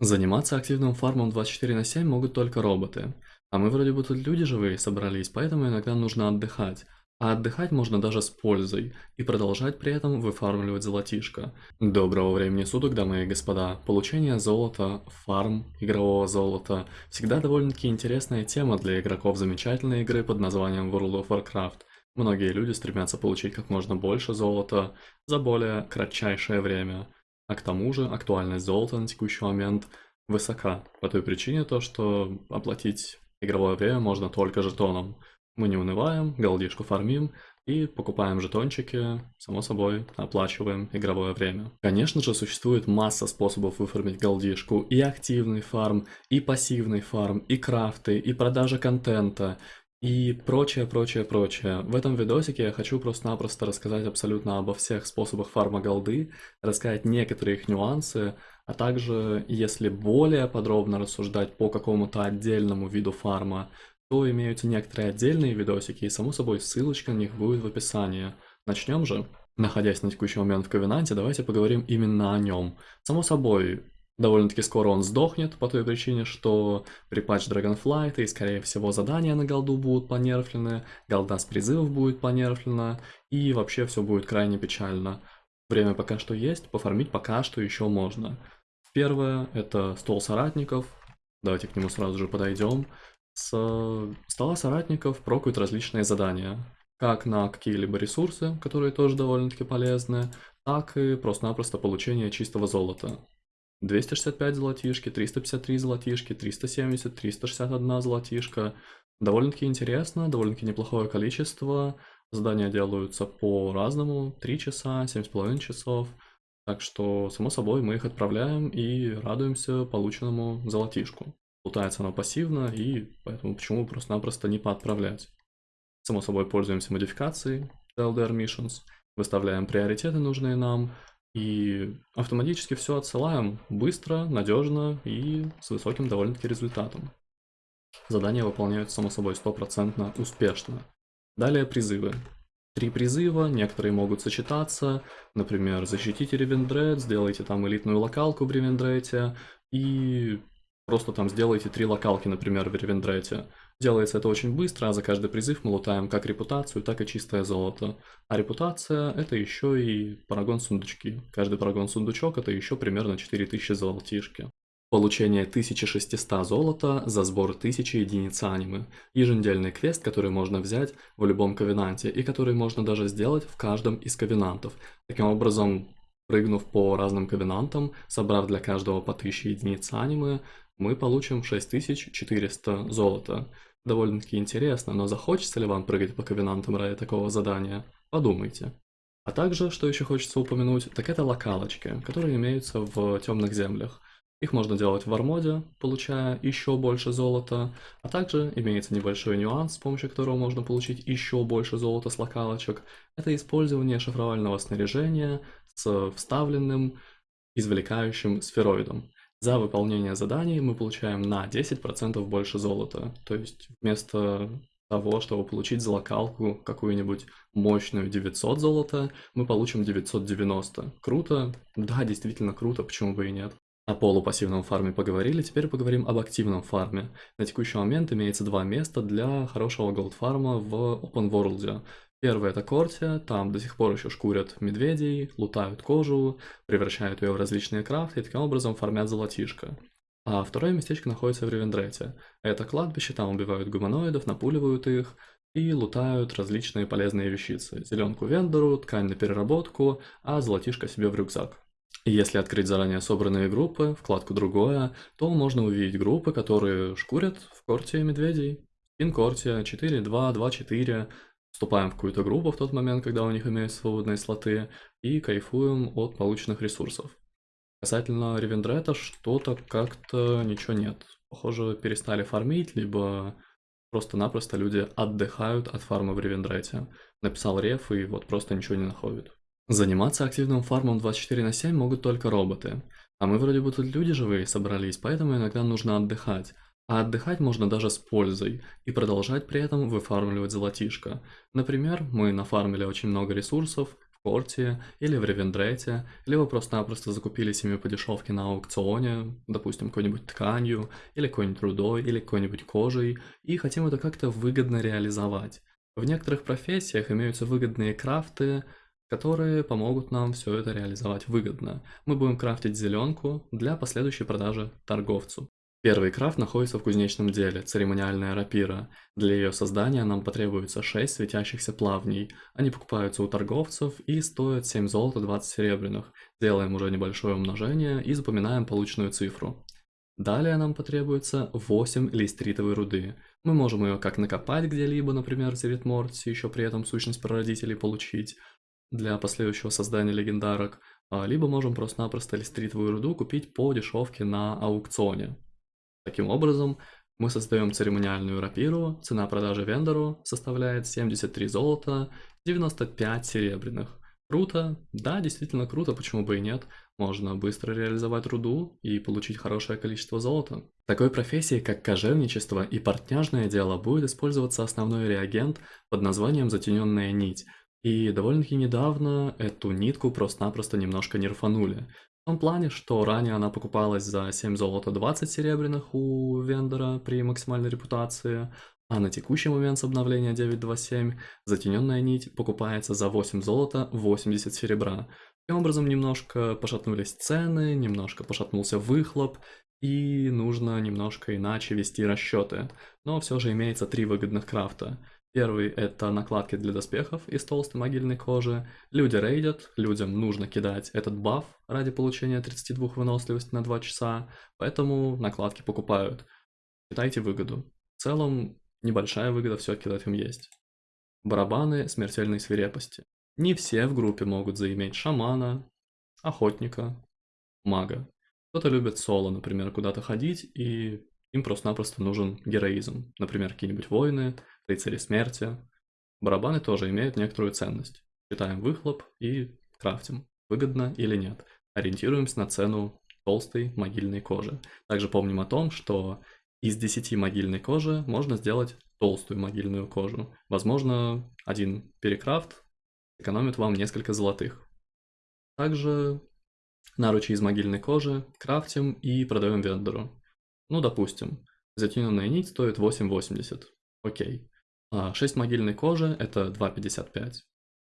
Заниматься активным фармом 24 на 7 могут только роботы. А мы вроде бы тут люди живые собрались, поэтому иногда нужно отдыхать. А отдыхать можно даже с пользой и продолжать при этом выфармливать золотишко. Доброго времени суток, дамы и господа. Получение золота, фарм игрового золота всегда довольно-таки интересная тема для игроков замечательной игры под названием World of Warcraft. Многие люди стремятся получить как можно больше золота за более кратчайшее время. А к тому же актуальность золота на текущий момент высока, по той причине то, что оплатить игровое время можно только жетоном. Мы не унываем, голдишку фармим и покупаем жетончики, само собой, оплачиваем игровое время. Конечно же, существует масса способов выфармить голдишку, и активный фарм, и пассивный фарм, и крафты, и продажа контента, и прочее, прочее, прочее. В этом видосике я хочу просто-напросто рассказать абсолютно обо всех способах фарма голды, рассказать некоторые их нюансы, а также, если более подробно рассуждать по какому-то отдельному виду фарма, то имеются некоторые отдельные видосики, и само собой ссылочка на них будет в описании. Начнем же. Находясь на текущий момент в Ковенанте, давайте поговорим именно о нем. Само собой, Довольно-таки скоро он сдохнет, по той причине, что при патч Dragonflight и, скорее всего, задания на голду будут понерфлены, голда с призывов будет понерфлена, и вообще все будет крайне печально. Время пока что есть, пофармить пока что еще можно. Первое – это стол соратников, давайте к нему сразу же подойдем. С стола соратников прокают различные задания, как на какие-либо ресурсы, которые тоже довольно-таки полезны, так и просто-напросто получение чистого золота. 265 золотишки, 353 золотишки, 370, 361 золотишка. Довольно-таки интересно, довольно-таки неплохое количество. Задания делаются по-разному, 3 часа, 7,5 часов. Так что, само собой, мы их отправляем и радуемся полученному золотишку. Лутается оно пассивно, и поэтому почему просто-напросто не поотправлять. Само собой, пользуемся модификацией LDR Missions, выставляем приоритеты нужные нам, и автоматически все отсылаем быстро, надежно и с высоким довольно-таки результатом. Задания выполняются, само собой, стопроцентно успешно. Далее призывы. Три призыва, некоторые могут сочетаться, например, защитите Ревендред, сделайте там элитную локалку в Ревендрете и просто там сделайте три локалки, например, в Ревендрете. Делается это очень быстро, а за каждый призыв мы лутаем как репутацию, так и чистое золото. А репутация это еще и парагон сундучки. Каждый парагон сундучок это еще примерно 4000 золотишки. Получение 1600 золота за сбор 1000 единиц анимы. Еженедельный квест, который можно взять в любом ковенанте и который можно даже сделать в каждом из ковенантов. Таким образом, прыгнув по разным ковенантам, собрав для каждого по 1000 единиц анимы, мы получим 6400 золота довольно-таки интересно, но захочется ли вам прыгать по ковенантам ради такого задания? Подумайте. А также, что еще хочется упомянуть, так это локалочки, которые имеются в темных землях. Их можно делать в армоде, получая еще больше золота, а также имеется небольшой нюанс, с помощью которого можно получить еще больше золота с локалочек. Это использование шифровального снаряжения с вставленным извлекающим сфероидом. За выполнение заданий мы получаем на 10% больше золота. То есть вместо того, чтобы получить за локалку какую-нибудь мощную 900 золота, мы получим 990. Круто? Да, действительно круто, почему бы и нет. О полупассивном фарме поговорили, теперь поговорим об активном фарме. На текущий момент имеется два места для хорошего голдфарма в Open World. Первый это Кортия, там до сих пор еще шкурят медведей, лутают кожу, превращают ее в различные крафты и таким образом фармят золотишко. А второе местечко находится в Ревендрете. Это кладбище, там убивают гуманоидов, напуливают их и лутают различные полезные вещицы. Зеленку вендору, ткань на переработку, а золотишко себе в рюкзак. И если открыть заранее собранные группы, вкладку «Другое», то можно увидеть группы, которые шкурят в корте медведей. Инкортия 4.2, 2.4, вступаем в какую-то группу в тот момент, когда у них имеются свободные слоты, и кайфуем от полученных ресурсов. Касательно Ревендрета, что-то как-то ничего нет. Похоже, перестали фармить, либо просто-напросто люди отдыхают от фарма в Ревендрете. Написал реф и вот просто ничего не находит. Заниматься активным фармом 24 на 7 могут только роботы. А мы вроде бы тут люди живые собрались, поэтому иногда нужно отдыхать. А отдыхать можно даже с пользой и продолжать при этом выфармливать золотишко. Например, мы нафармили очень много ресурсов в Порте или в Ревендрете, либо просто-напросто закупились ими по дешевке на аукционе, допустим, какой-нибудь тканью, или какой-нибудь рудой, или какой-нибудь кожей, и хотим это как-то выгодно реализовать. В некоторых профессиях имеются выгодные крафты, которые помогут нам все это реализовать выгодно. Мы будем крафтить зеленку для последующей продажи торговцу. Первый крафт находится в кузнечном деле, церемониальная рапира. Для ее создания нам потребуется 6 светящихся плавней. Они покупаются у торговцев и стоят 7 золота 20 серебряных. Делаем уже небольшое умножение и запоминаем полученную цифру. Далее нам потребуется 8 листритовой руды. Мы можем ее как накопать где-либо, например, в Зеритморте, еще при этом сущность прародителей получить для последующего создания легендарок, а, либо можем просто-напросто листритовую руду купить по дешевке на аукционе. Таким образом, мы создаем церемониальную рапиру, цена продажи вендору составляет 73 золота, 95 серебряных. Круто, да, действительно круто, почему бы и нет. Можно быстро реализовать руду и получить хорошее количество золота. В такой профессии, как кожевничество и портняжное дело, будет использоваться основной реагент под названием затененная нить. И довольно-таки недавно эту нитку просто-напросто немножко нерфанули. В том плане, что ранее она покупалась за 7 золота 20 серебряных у вендора при максимальной репутации, а на текущий момент с обновления 9.2.7 затененная нить покупается за 8 золота 80 серебра. Таким образом немножко пошатнулись цены, немножко пошатнулся выхлоп, и нужно немножко иначе вести расчеты. Но все же имеется три выгодных крафта. Первый это накладки для доспехов из толстой могильной кожи. Люди рейдят, людям нужно кидать этот баф ради получения 32 выносливости на 2 часа, поэтому накладки покупают. Считайте выгоду. В целом, небольшая выгода все-таки этом есть. Барабаны смертельной свирепости. Не все в группе могут заиметь шамана, охотника, мага. Кто-то любит соло, например, куда-то ходить, и им просто-напросто нужен героизм. Например, какие-нибудь воины, рыцари смерти. Барабаны тоже имеют некоторую ценность. Считаем выхлоп и крафтим. Выгодно или нет. Ориентируемся на цену толстой могильной кожи. Также помним о том, что из 10 могильной кожи можно сделать толстую могильную кожу. Возможно, один перекрафт экономит вам несколько золотых. Также наручи из могильной кожи крафтим и продаем вендору. Ну, допустим, затененная нить стоит 8.80. Окей. А 6 могильной кожи это 2.55.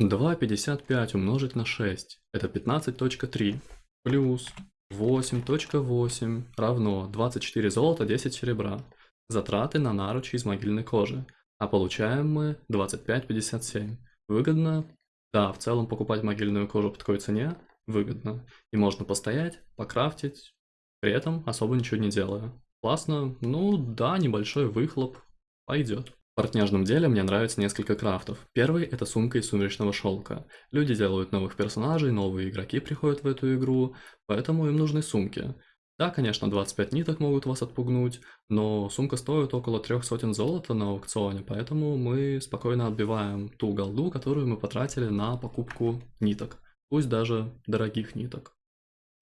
2.55 умножить на 6 это 15.3 плюс 8.8 равно 24 золота, 10 серебра. Затраты на наручи из могильной кожи. А получаем мы 25.57. Выгодно? Да, в целом покупать могильную кожу по такой цене выгодно. И можно постоять, покрафтить, при этом особо ничего не делая. Классно, ну да, небольшой выхлоп, пойдет. В портняжном деле мне нравится несколько крафтов. Первый это сумка из сумеречного шелка. Люди делают новых персонажей, новые игроки приходят в эту игру, поэтому им нужны сумки. Да, конечно, 25 ниток могут вас отпугнуть, но сумка стоит около трех сотен золота на аукционе, поэтому мы спокойно отбиваем ту голду, которую мы потратили на покупку ниток, пусть даже дорогих ниток.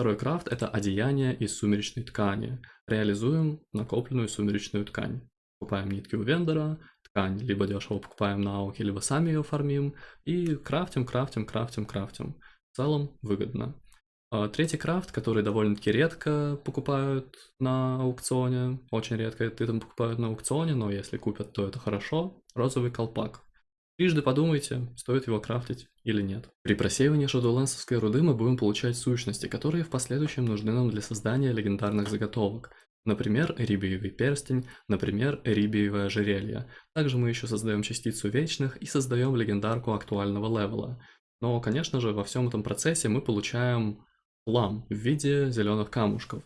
Второй крафт – это одеяние из сумеречной ткани. Реализуем накопленную сумеречную ткань. Покупаем нитки у вендора, ткань либо дешево покупаем на ауке, либо сами ее фармим. И крафтим, крафтим, крафтим, крафтим. В целом выгодно. А, третий крафт, который довольно-таки редко покупают на аукционе, очень редко это покупают на аукционе, но если купят, то это хорошо, розовый колпак. Трижды подумайте, стоит его крафтить или нет. При просеивании шадоулэнсовской руды мы будем получать сущности, которые в последующем нужны нам для создания легендарных заготовок. Например, рибиевый перстень, например, рибиевое ожерелье. Также мы еще создаем частицу вечных и создаем легендарку актуального левела. Но, конечно же, во всем этом процессе мы получаем лам в виде зеленых камушков.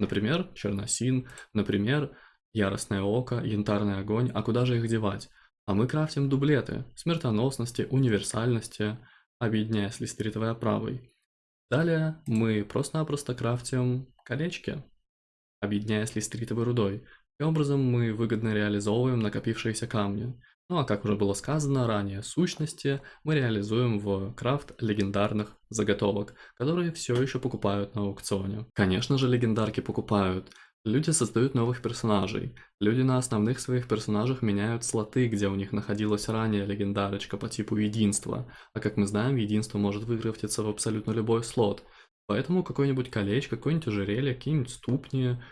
Например, черносин, например, яростное око, янтарный огонь, а куда же их девать? А мы крафтим дублеты смертоносности, универсальности, объединяя с листеритовой оправой. Далее мы просто-напросто крафтим колечки, объединяя с листеритовой рудой. Таким образом мы выгодно реализовываем накопившиеся камни. Ну а как уже было сказано ранее, сущности мы реализуем в крафт легендарных заготовок, которые все еще покупают на аукционе. Конечно же легендарки покупают, Люди создают новых персонажей. Люди на основных своих персонажах меняют слоты, где у них находилась ранее легендарочка по типу единства. А как мы знаем, единство может выкрафтиться в абсолютно любой слот. Поэтому какое-нибудь колечко, какое-нибудь ожерелье, какие-нибудь ступни,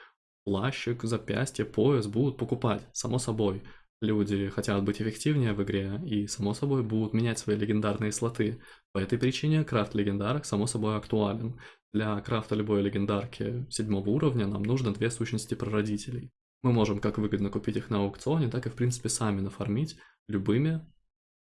плащик, запястье, пояс будут покупать, само собой. Люди хотят быть эффективнее в игре и, само собой, будут менять свои легендарные слоты. По этой причине крафт легендарок, само собой, актуален. Для крафта любой легендарки седьмого уровня нам нужно две сущности прародителей. Мы можем как выгодно купить их на аукционе, так и в принципе сами нафармить любыми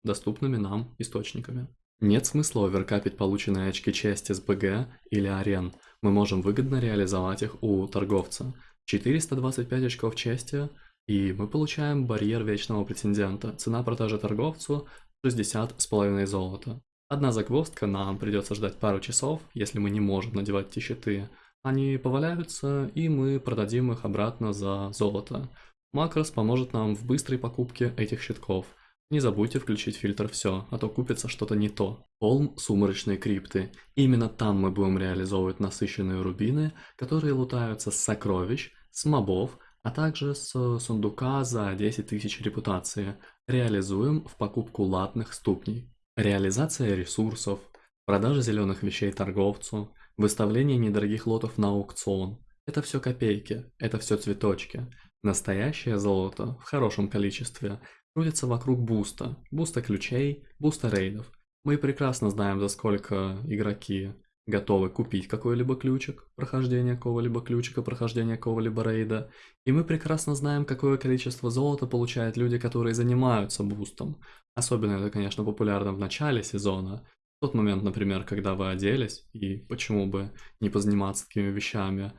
доступными нам источниками. Нет смысла оверкапить полученные очки чести с БГ или арен. Мы можем выгодно реализовать их у торговца. 425 очков чести, и мы получаем барьер вечного претендента. Цена продажи торговцу 60 с половиной золота. Одна загвоздка, нам придется ждать пару часов, если мы не можем надевать эти щиты. Они поваляются, и мы продадим их обратно за золото. Макрос поможет нам в быстрой покупке этих щитков. Не забудьте включить фильтр «Все», а то купится что-то не то. Холм сумрачной крипты. Именно там мы будем реализовывать насыщенные рубины, которые лутаются с сокровищ, с мобов, а также с сундука за 10 тысяч репутации. Реализуем в покупку латных ступней. Реализация ресурсов, продажа зеленых вещей торговцу, выставление недорогих лотов на аукцион – это все копейки, это все цветочки. Настоящее золото в хорошем количестве крутится вокруг буста, буста ключей, буста рейдов. Мы прекрасно знаем, за сколько игроки готовы купить какой-либо ключик прохождения какого-либо ключика, прохождения какого-либо рейда. И мы прекрасно знаем, какое количество золота получают люди, которые занимаются бустом. Особенно это, конечно, популярно в начале сезона. В тот момент, например, когда вы оделись, и почему бы не позаниматься такими вещами.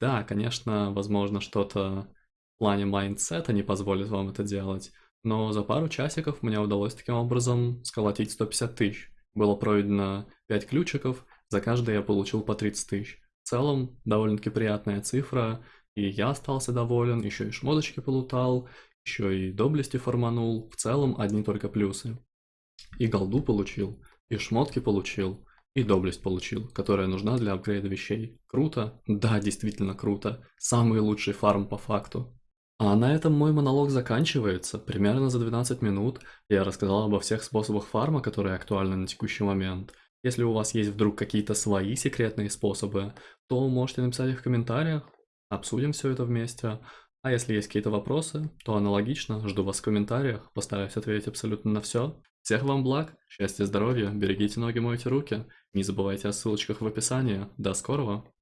Да, конечно, возможно, что-то в плане майндсета не позволит вам это делать, но за пару часиков мне удалось таким образом сколотить 150 тысяч. Было пройдено 5 ключиков, за каждый я получил по 30 тысяч. В целом, довольно-таки приятная цифра, и я остался доволен, еще и шмоточки полутал, еще и доблести форманул, в целом одни только плюсы. И голду получил, и шмотки получил, и доблесть получил, которая нужна для апгрейда вещей. Круто? Да, действительно круто. Самый лучший фарм по факту. А на этом мой монолог заканчивается. Примерно за 12 минут я рассказал обо всех способах фарма, которые актуальны на текущий момент. Если у вас есть вдруг какие-то свои секретные способы, то можете написать их в комментариях, обсудим все это вместе. А если есть какие-то вопросы, то аналогично, жду вас в комментариях, постараюсь ответить абсолютно на все. Всех вам благ, счастья, здоровья, берегите ноги, мойте руки, не забывайте о ссылочках в описании. До скорого!